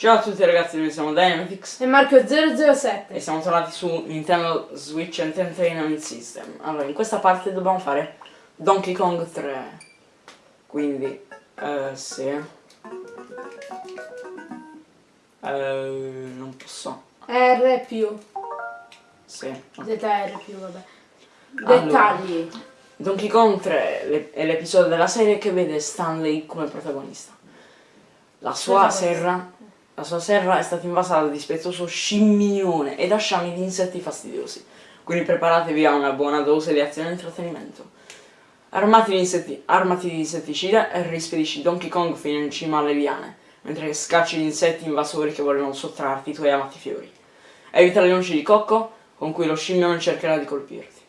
Ciao a tutti ragazzi, noi siamo Dynamitix E Marco 007 e siamo tornati su Nintendo Switch Entertainment System. Allora, in questa parte dobbiamo fare Donkey Kong 3. Quindi, eh, sì. Eh, non posso. R più Sì. ZR più vabbè Allora. Dettagli Donkey Kong 3 le- è l'episodio della serie che vede Stanley come protagonista. La sua serra, la sua serra è stata invasa dal dispettoso scimmione e da sciami di insetti fastidiosi. Quindi preparatevi a una buona dose di azione e intrattenimento. Armati di, armati di insetticida e rispedisci Donkey Kong fino in cima alle liane, mentre scacci gli insetti invasori che vogliono sottrarti i tuoi amati fiori. Evita le noci di cocco con cui lo scimmione cercherà di colpirti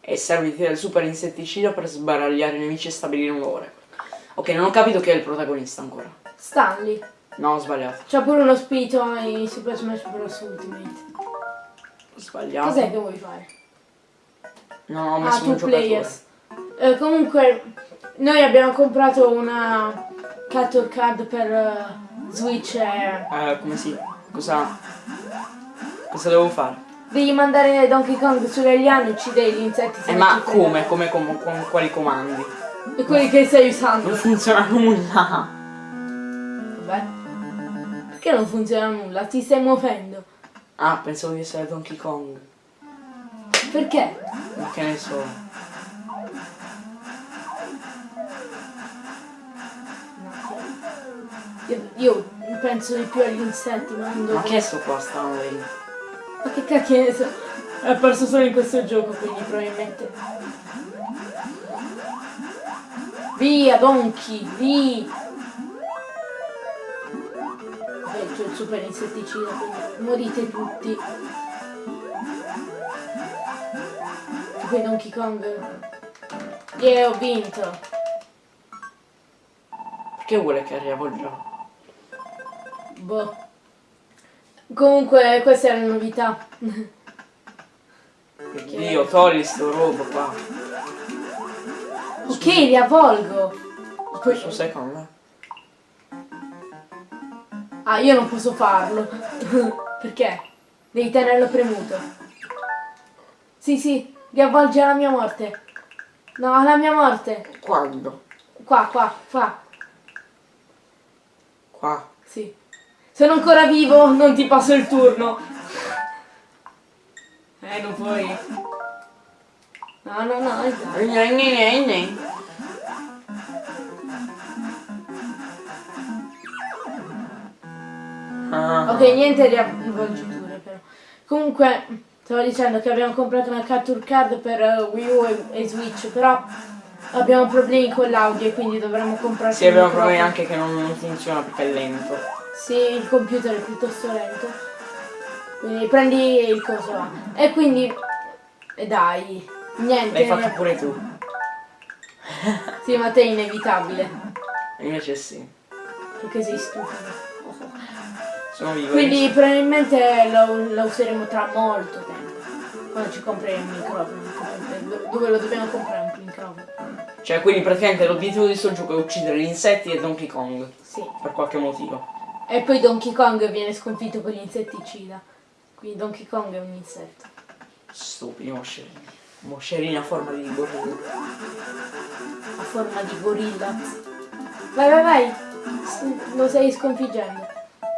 e serviti del super insetticida per sbaragliare i nemici e stabilire un record. Ok, non ho capito chi è il protagonista ancora. Stanley No, ho sbagliato. C'ha pure uno spirito in Super Smash Bros. Ultimate Ho sbagliato. Cos'è che vuoi fare? No, ho Ah, messo two un players Eh, Comunque Noi abbiamo comprato una Capture card per eh, Switch e Eh, come si... Cosa... Cosa devo fare? Devi mandare Donkey Kong sulle liane e uccidere gli insetti se Eh, non ma come? Come, com- con quali comandi? E quelli che stai Non usando funziona nulla. Perché non funziona nulla? Ti stai muovendo Ah, pensavo di essere Donkey Kong. Perché? Ma che ne so. Io, io penso di più agli insetti, ma non Ma che è sto qua Stanley? Ma che cacchio ne so? È apparso solo in questo gioco, quindi probabilmente. Via, Donkey, via! Super insetticida, morite tutti. Poi Donkey Kong. Yeah, ho vinto! Perché vuole che arrivo il? Boh. Comunque, questa è la novità. Dio, togli sto robo qua. ok, li avvolgo! Questo secondo me. Ah, io non posso farlo. Perché? Devi tenerlo premuto. Sì, sì, li avvolge alla mia morte. No, alla mia morte. Quando? Qua, qua, qua. Qua. Sì. Sono ancora vivo, non ti passo il turno. Eh, non puoi. No, no, no, dai. Ah. Ok, niente di avvolgiture però. Comunque, stavo dicendo che abbiamo comprato una capture card per eh, Wii U e, e Switch, però abbiamo problemi con l'audio e quindi dovremmo comprare Sì, abbiamo problemi anche che non, non funziona perché è lento. Sì, il computer è piuttosto lento. Quindi prendi il coso là. E quindi... E dai, niente. L'hai fatto pure tu. Sì, ma te è inevitabile. Invece sì. Perché sei stupido. Sono vivo. Quindi probabilmente lo, lo useremo tra molto tempo. Quando ci compreremo un microfono. Do- Dove lo dobbiamo comprare un microfono? Cioè, quindi praticamente l'obiettivo di sto gioco è uccidere gli insetti e Donkey Kong. Sì. Per qualche motivo. E poi Donkey Kong viene sconfitto con gli insetticida. Quindi Donkey Kong è un insetto. Stupidi moscerini. Moscerini a forma di gorilla. A forma di gorilla. Vai, vai, vai. Lo stai sconfiggendo.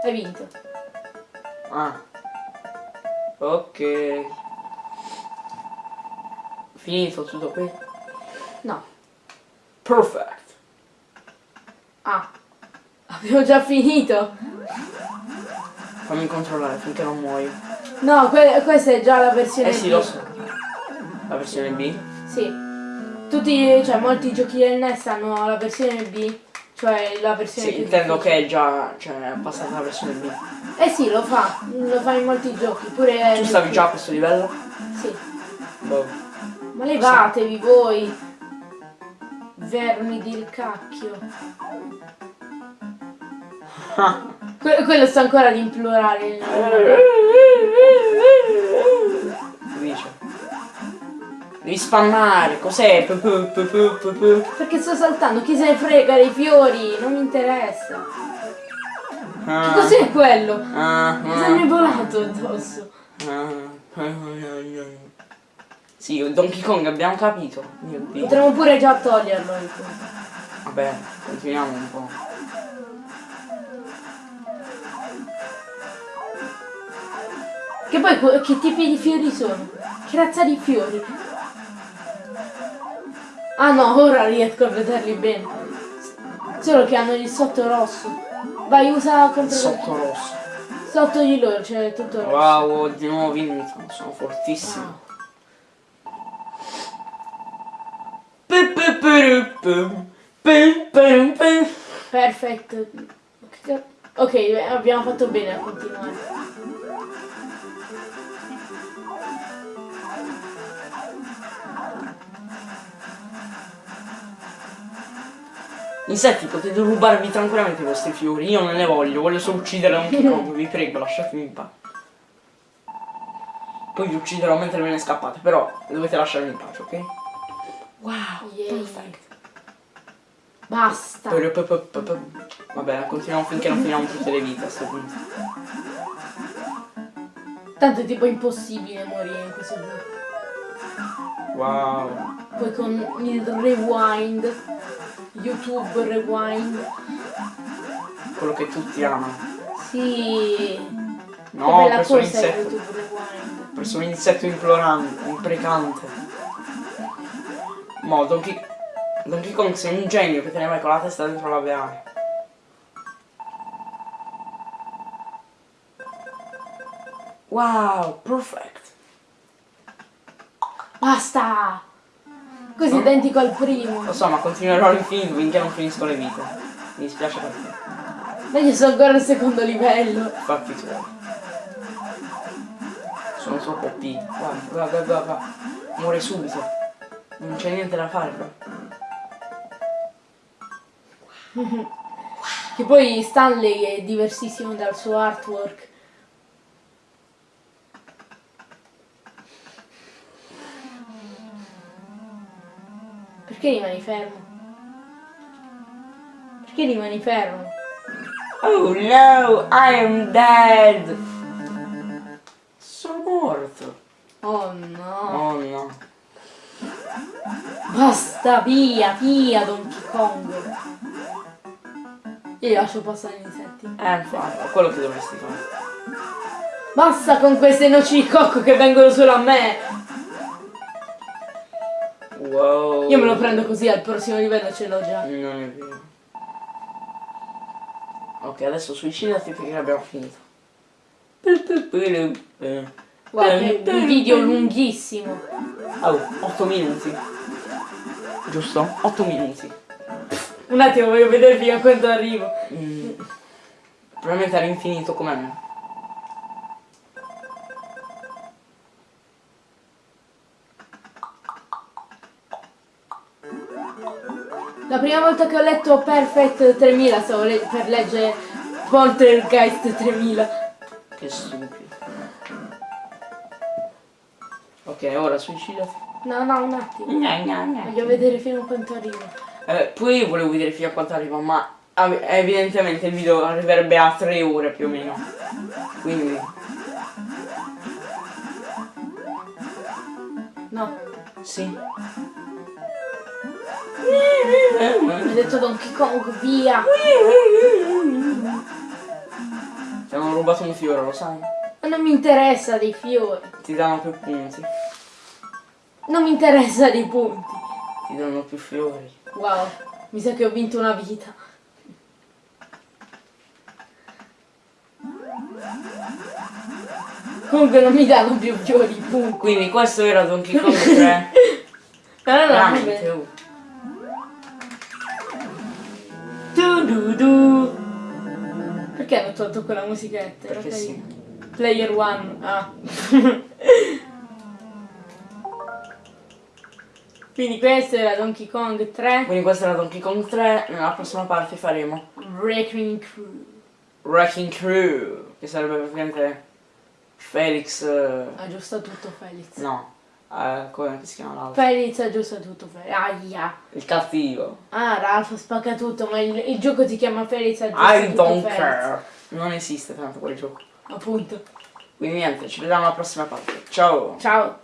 Hai vinto. Ah. Ok. Finito tutto qui. No. Perfect. Ah. Abbiamo già finito. Fammi controllare finché non muoio. No, que- questa è già la versione Eh sì, B. lo so. La versione B. Sì. Tutti, cioè molti giochi del NES hanno la versione B, cioè la versione Sì, intendo difficile. che è già. Cioè, è passata la versione B. Eh sì, lo fa, lo fa in molti giochi, pure Tu stavi già a questo livello? Sì. Boh. Ma levatevi voi. Vermi del cacchio. Que- quello sta ancora ad implorare. Che Devi spammare, cos'è? Perché sto saltando? Chi se ne frega dei fiori? Non mi interessa. Ah, cos'è quello? ah, Cosa mi è volato addosso? ah. Sì, Donkey Kong abbiamo capito. Potremmo pure già toglierlo punto. Vabbè, continuiamo un po'. Che poi che tipi di fiori sono? Che razza di fiori? Ah no, ora riesco a vederli bene. Solo che hanno il sotto rosso. Vai, usa contro Sotto rosso. Sotto di loro c'è tutto rosso. Wow, di nuovo vinto. Sono fortissimo. Pe-pe-ru-pum. Perfetto. Ok, abbiamo fatto bene a continuare. Insetti, potete rubarvi tranquillamente i vostri fiori. Io non ne voglio, voglio solo uccidere Donkey Kong. Vi prego, lasciatemi in pace. Poi vi ucciderò mentre ve ne scappate, però dovete lasciarmi in pace, ok? Wow, perfetto. Basta. Vabbè, continuiamo finché non finiamo tutte le vite a sto punto. Tanto è tipo impossibile morire in questo gioco. Wow. Poi con il rewind, YouTube rewind. Quello che tutti amano. Sì. No, ho preso un insetto. Ho preso un insetto implorante, imprecante. Mo, Donkey, Donkey Kong sei un genio che te ne vai con la testa dentro la veale. Wow, perfect. Basta! Così identico al primo. Lo so, ma continuerò all'infinito finché non finisco le vite. Mi dispiace per te. Ma io sono ancora al secondo livello. Fatti tu. Sono troppo OP. Guarda, guarda, guarda, guarda. Muore subito. Non c'è niente da fare, bro. Che poi Stanley è diversissimo dal suo artwork. Perché rimani fermo? Perché rimani fermo? Oh no, I am dead. Sono morto. Oh no. Oh no. Basta, via, via Donkey Kong. Io lascio passare gli insetti. Eh, infatti, quello che dovresti fare. Basta con queste noci di cocco che vengono solo a me. Wow. Io me lo prendo così, al prossimo livello ce l'ho già. Non è vero. Ok, adesso suicidati perché abbiamo finito. Guarda, che un video lunghissimo. Oh, 8 minuti. Giusto? 8 minuti. Un attimo, voglio vedere fino a quando arrivo. Mm. Probabilmente era infinito come me. La prima volta che ho letto Perfect 3000 stavo le- per leggere Poltergeist 3000. Che stupido. Ok, ora suicidati. No, no, un attimo. Gna, gna, gna. Voglio vedere fino a quanto arrivo. Eh, poi io volevo vedere fino a quanto arriva, ma evidentemente il video arriverebbe a 3 ore più o meno. Quindi, No, sì. Ho detto Donkey Kong, via. Ti hanno rubato un fiore, lo sai? Ma non mi interessa dei fiori. Ti danno più punti, Non mi interessa dei punti. ti danno più fiori. Wow, mi sa che ho vinto una vita. Comunque non mi danno più fiori, punto. Quindi questo era Donkey Kong 3. No, no, no, Du du. Perché hanno tolto quella musichetta? Perché sì. Player one, ah. Quindi questo era Donkey Kong 3 Quindi questo era Donkey Kong 3. Nella prossima parte faremo Wrecking Crew. Wrecking Crew, che sarebbe praticamente Felix. eh, Aggiusta tutto Felix. no, eh, come si chiama l'altro? Felix aggiusta tutto, Felix. Aia. Il cattivo. Ah, Ralph spacca tutto, ma il, il gioco si chiama Felix aggiusta I tutto, don't Felix. care. Non esiste tanto quel gioco. Appunto. Quindi niente, ci vediamo alla prossima parte. Ciao! Ciao.